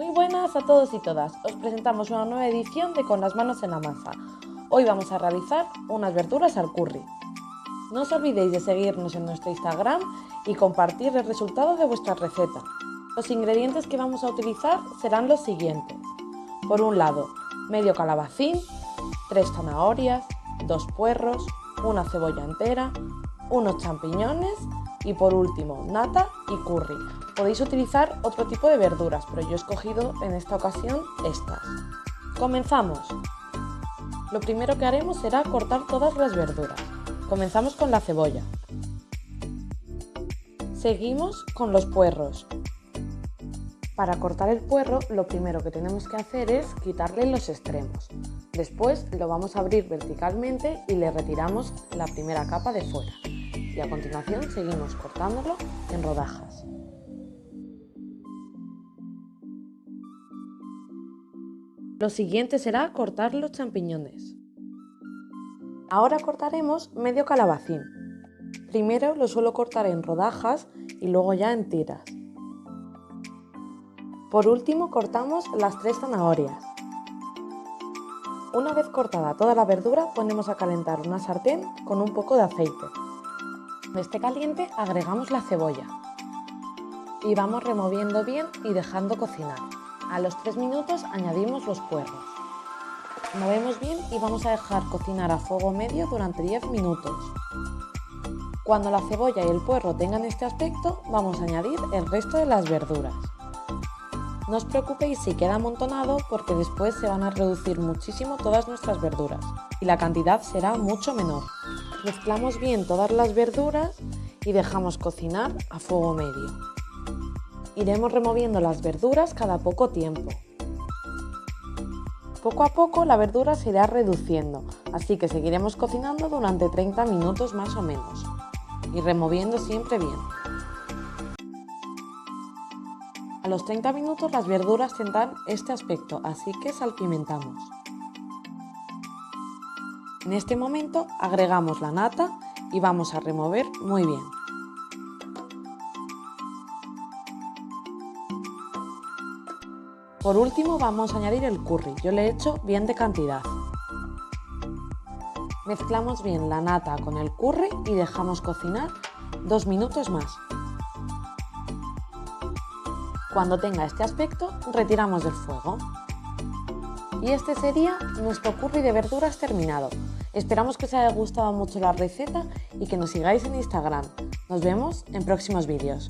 Muy buenas a todos y todas, os presentamos una nueva edición de Con las manos en la masa. Hoy vamos a realizar unas verduras al curry. No os olvidéis de seguirnos en nuestro Instagram y compartir el resultado de vuestra receta. Los ingredientes que vamos a utilizar serán los siguientes. Por un lado, medio calabacín, tres zanahorias, dos puerros, una cebolla entera, unos champiñones y por último, nata y curry. Podéis utilizar otro tipo de verduras, pero yo he escogido en esta ocasión estas. ¡Comenzamos! Lo primero que haremos será cortar todas las verduras. Comenzamos con la cebolla. Seguimos con los puerros. Para cortar el puerro lo primero que tenemos que hacer es quitarle los extremos. Después lo vamos a abrir verticalmente y le retiramos la primera capa de fuera. Y a continuación seguimos cortándolo en rodajas. Lo siguiente será cortar los champiñones. Ahora cortaremos medio calabacín. Primero lo suelo cortar en rodajas y luego ya en tiras. Por último cortamos las tres zanahorias. Una vez cortada toda la verdura ponemos a calentar una sartén con un poco de aceite. Cuando esté caliente agregamos la cebolla y vamos removiendo bien y dejando cocinar. A los 3 minutos añadimos los puerros. Movemos bien y vamos a dejar cocinar a fuego medio durante 10 minutos. Cuando la cebolla y el puerro tengan este aspecto, vamos a añadir el resto de las verduras. No os preocupéis si queda amontonado porque después se van a reducir muchísimo todas nuestras verduras y la cantidad será mucho menor. Mezclamos bien todas las verduras y dejamos cocinar a fuego medio. Iremos removiendo las verduras cada poco tiempo. Poco a poco la verdura se irá reduciendo, así que seguiremos cocinando durante 30 minutos más o menos y removiendo siempre bien. A los 30 minutos las verduras tendrán este aspecto, así que salpimentamos. En este momento agregamos la nata y vamos a remover muy bien. Por último vamos a añadir el curry, yo le he hecho bien de cantidad. Mezclamos bien la nata con el curry y dejamos cocinar dos minutos más. Cuando tenga este aspecto, retiramos del fuego. Y este sería nuestro curry de verduras terminado. Esperamos que os haya gustado mucho la receta y que nos sigáis en Instagram. Nos vemos en próximos vídeos.